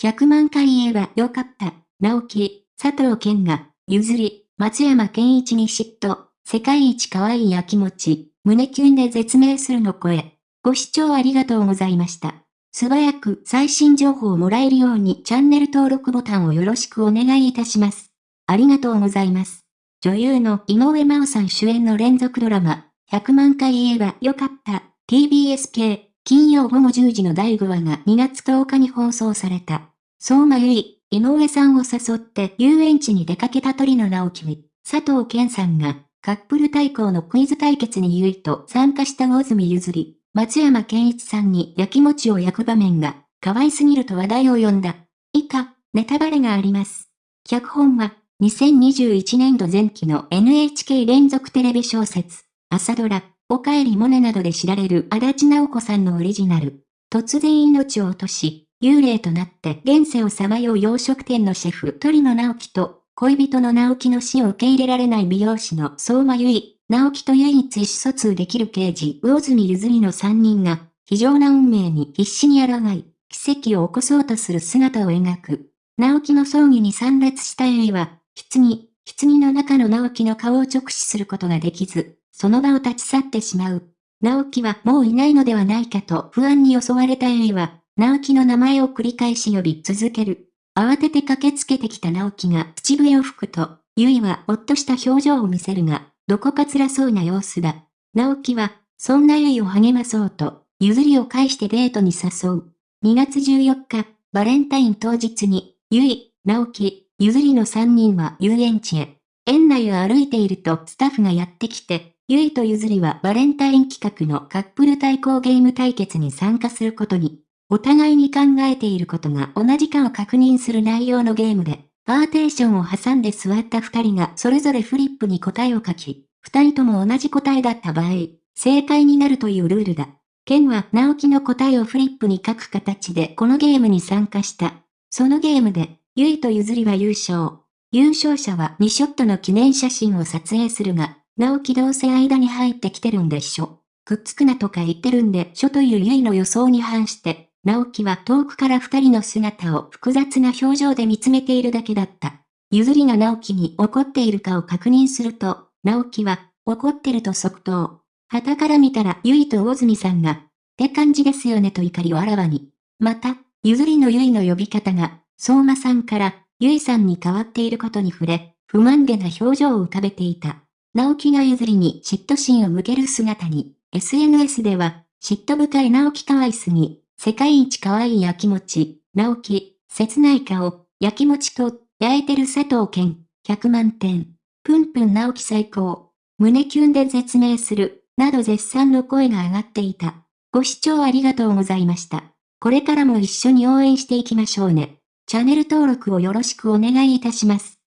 100万回言えばよかった。直樹、佐藤健が、譲り、松山健一に嫉妬、世界一可愛い焼き餅、胸キュンで絶命するの声。ご視聴ありがとうございました。素早く最新情報をもらえるようにチャンネル登録ボタンをよろしくお願いいたします。ありがとうございます。女優の井上真央さん主演の連続ドラマ、100万回言えばよかった、TBS 系、金曜午後10時の第5話が2月10日に放送された。相馬由衣、井上さんを誘って遊園地に出かけた鳥の直樹に、佐藤健さんが、カップル対抗のクイズ対決にゆいと参加した大住譲り、松山健一さんに焼き餅を焼く場面が、可愛すぎると話題を呼んだ。以下、ネタバレがあります。脚本は、2021年度前期の NHK 連続テレビ小説、朝ドラ、おかえりモネなどで知られる足立直子さんのオリジナル。突然命を落とし、幽霊となって現世をさまよう洋食店のシェフ鳥野直樹と、恋人の直樹の死を受け入れられない美容師の相馬由衣、直樹と唯一意思疎通できる刑事、魚住ゆずりの三人が、非常な運命に必死に抗い、奇跡を起こそうとする姿を描く。直樹の葬儀に参列した由衣は、棺、棺の中の直樹の顔を直視することができず、その場を立ち去ってしまう。直樹はもういないのではないかと不安に襲われた由衣は、直樹の名前を繰り返し呼び続ける。慌てて駆けつけてきた直樹が口笛を吹くと、ゆいはほっとした表情を見せるが、どこか辛そうな様子だ。直樹は、そんなゆいを励まそうと、譲りを返してデートに誘う。2月14日、バレンタイン当日に、ゆい、直樹、譲りの3人は遊園地へ。園内を歩いているとスタッフがやってきて、ゆいとゆずりはバレンタイン企画のカップル対抗ゲーム対決に参加することに。お互いに考えていることが同じかを確認する内容のゲームで、パーテーションを挟んで座った二人がそれぞれフリップに答えを書き、二人とも同じ答えだった場合、正解になるというルールだ。ケンは直樹の答えをフリップに書く形でこのゲームに参加した。そのゲームで、ゆいとゆずりは優勝。優勝者は2ショットの記念写真を撮影するが、直樹どうせ間に入ってきてるんでしょ。くっつくなとか言ってるんでしょというゆいの予想に反して、直樹は遠くから二人の姿を複雑な表情で見つめているだけだった。ゆずりが直樹に怒っているかを確認すると、直樹は、怒ってると即答。旗から見たらゆいと大住さんが、って感じですよねと怒りをあらわに。また、ゆずりのゆいの呼び方が、相馬さんから、ゆいさんに変わっていることに触れ、不満げな表情を浮かべていた。直樹がゆずりに嫉妬心を向ける姿に、SNS では、嫉妬深い直樹可愛すぎ、世界一可愛い焼き餅、直樹、切ない顔、焼き餅と、焼いてる佐藤健、100万点。ぷんぷん直樹最高。胸キュンで絶命する、など絶賛の声が上がっていた。ご視聴ありがとうございました。これからも一緒に応援していきましょうね。チャンネル登録をよろしくお願いいたします。